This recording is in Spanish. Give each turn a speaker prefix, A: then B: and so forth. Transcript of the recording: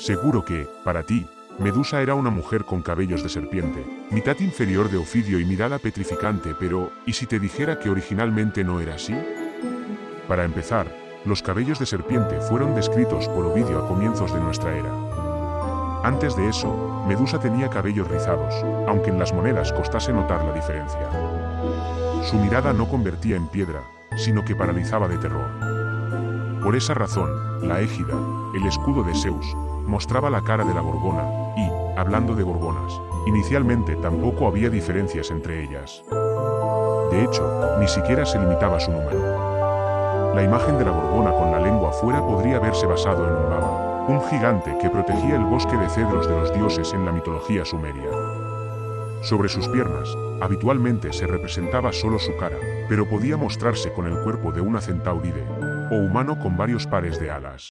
A: Seguro que, para ti, Medusa era una mujer con cabellos de serpiente, mitad inferior de Ofidio y mirada petrificante, pero, ¿y si te dijera que originalmente no era así? Para empezar, los cabellos de serpiente fueron descritos por Ovidio a comienzos de nuestra era. Antes de eso, Medusa tenía cabellos rizados, aunque en las monedas costase notar la diferencia. Su mirada no convertía en piedra, sino que paralizaba de terror. Por esa razón, la égida, el escudo de Zeus, mostraba la cara de la gorgona, y, hablando de gorgonas, inicialmente tampoco había diferencias entre ellas. De hecho, ni siquiera se limitaba su número. La imagen de la gorgona con la lengua fuera podría haberse basado en un baba, un gigante que protegía el bosque de cedros de los dioses en la mitología sumeria. Sobre sus piernas, habitualmente se representaba solo su cara, pero podía mostrarse con el cuerpo de una centauride, o humano con varios pares de alas.